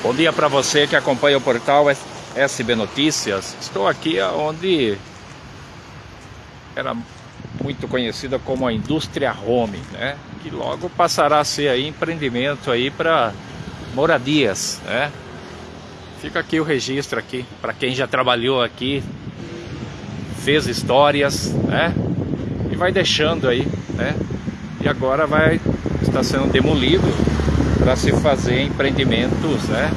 Bom dia para você que acompanha o portal SB Notícias. Estou aqui onde era muito conhecida como a indústria home, né? Que logo passará a ser aí empreendimento aí para moradias, né? Fica aqui o registro aqui para quem já trabalhou aqui, fez histórias, né? E vai deixando aí, né? E agora vai estar sendo demolido para se fazer empreendimentos, né?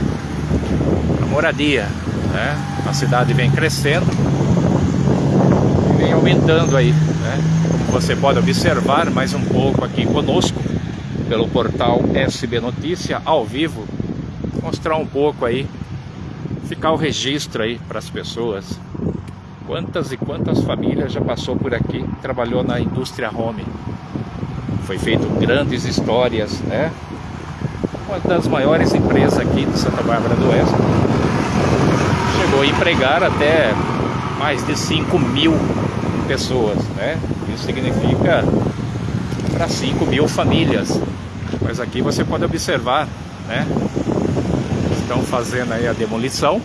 A moradia, né? A cidade vem crescendo e vem aumentando aí, né? Como você pode observar mais um pouco aqui conosco pelo portal SB Notícia ao vivo, mostrar um pouco aí, ficar o registro aí para as pessoas. Quantas e quantas famílias já passou por aqui, trabalhou na indústria home. Foi feito grandes histórias, né? Uma das maiores empresas aqui de Santa Bárbara do Oeste. Chegou a empregar até mais de 5 mil pessoas, né? Isso significa para 5 mil famílias. Mas aqui você pode observar, né? Estão fazendo aí a demolição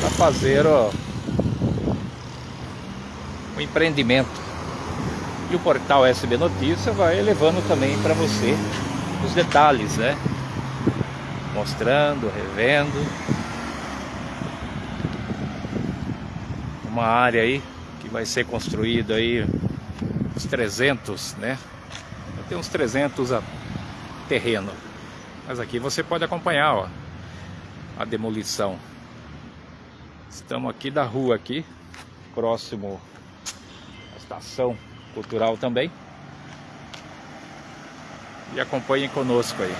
para fazer um empreendimento. E o portal SB Notícia vai levando também para você os detalhes, né? Mostrando, revendo. Uma área aí que vai ser construída aí uns 300, né? Tem uns 300 a terreno. Mas aqui você pode acompanhar, ó, a demolição. Estamos aqui da rua aqui, próximo à estação cultural também. E acompanhem conosco aí.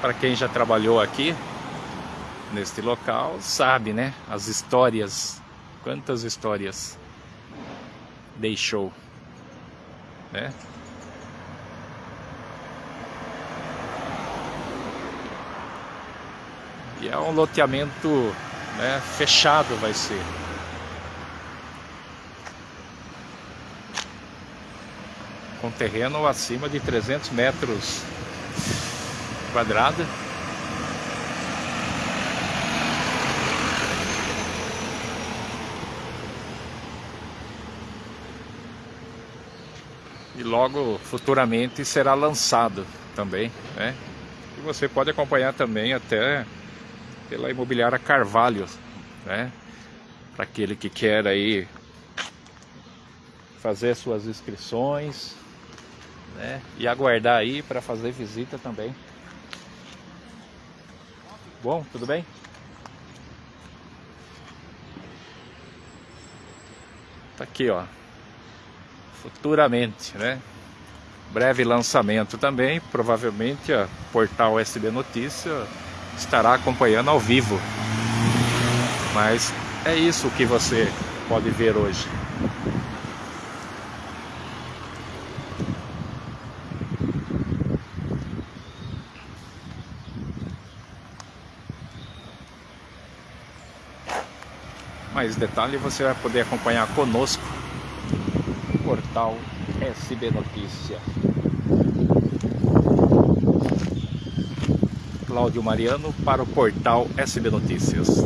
Para quem já trabalhou aqui, neste local, sabe, né? As histórias, quantas histórias deixou, né? E é um loteamento né, fechado vai ser. Com terreno acima de 300 metros quadrados. E logo futuramente será lançado também, né? E você pode acompanhar também até pela imobiliária Carvalho, né? Para aquele que quer aí fazer suas inscrições, né? E aguardar aí para fazer visita também. Bom, tudo bem? Tá aqui, ó. Futuramente, né? Breve lançamento também, provavelmente a portal SB Notícia estará acompanhando ao vivo. Mas é isso que você pode ver hoje. Mais detalhe você vai poder acompanhar conosco no portal SB Notícia. Cláudio Mariano para o portal SB Notícias.